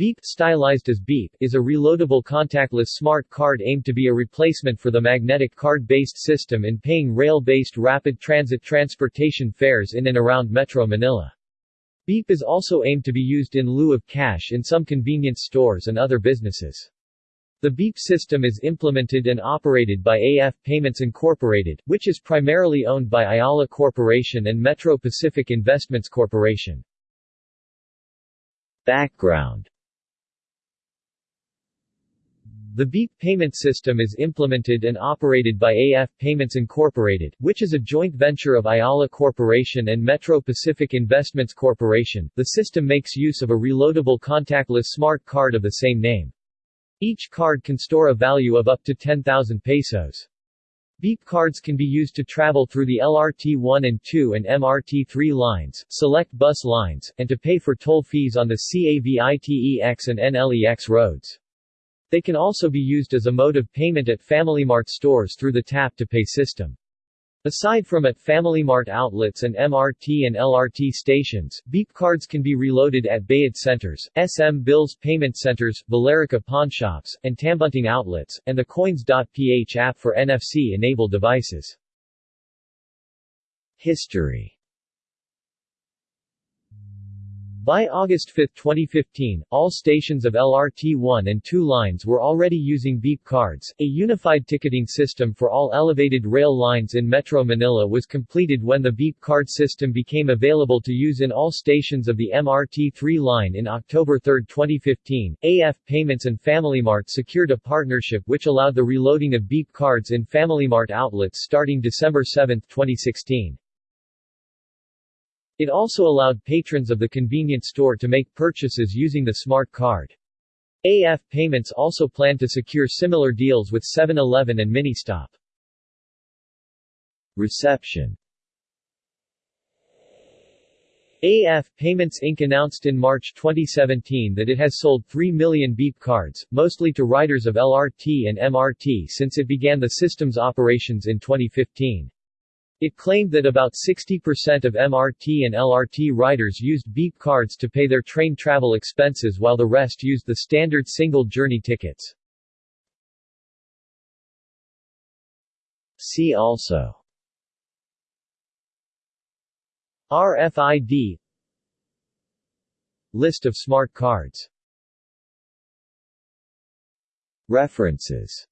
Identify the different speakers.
Speaker 1: Beep, stylized as Beep, is a reloadable contactless smart card aimed to be a replacement for the magnetic card-based system in paying rail-based rapid transit transportation fares in and around Metro Manila. Beep is also aimed to be used in lieu of cash in some convenience stores and other businesses. The Beep system is implemented and operated by AF Payments Incorporated, which is primarily owned by Ayala Corporation and Metro Pacific Investments Corporation. Background the BEEP payment system is implemented and operated by AF Payments Incorporated, which is a joint venture of Ayala Corporation and Metro Pacific Investments Corporation. The system makes use of a reloadable contactless smart card of the same name. Each card can store a value of up to 10,000 pesos. Beep cards can be used to travel through the LRT 1 and 2 and MRT 3 lines, select bus lines, and to pay for toll fees on the CAVITEX and NLEX roads. They can also be used as a mode of payment at FamilyMart stores through the Tap to Pay system. Aside from at FamilyMart outlets and MRT and LRT stations, Beep cards can be reloaded at Bayad centers, SM Bills payment centers, Villarica pawnshops, and Tambunting outlets, and the Coins.ph app for NFC-enabled devices. History by August 5, 2015, all stations of LRT 1 and 2 lines were already using Beep cards. A unified ticketing system for all elevated rail lines in Metro Manila was completed when the Beep card system became available to use in all stations of the MRT 3 line in October 3, 2015. AF Payments and FamilyMart secured a partnership which allowed the reloading of Beep cards in FamilyMart outlets starting December 7, 2016. It also allowed patrons of the convenience store to make purchases using the smart card. AF Payments also planned to secure similar deals with 7-Eleven and Ministop. Reception AF Payments Inc. announced in March 2017 that it has sold 3 million Beep cards, mostly to riders of LRT and MRT since it began the system's operations in 2015. It claimed that about 60% of MRT and LRT riders used Beep cards to pay their train travel expenses while the rest used the standard single journey tickets. See also RFID List of smart cards References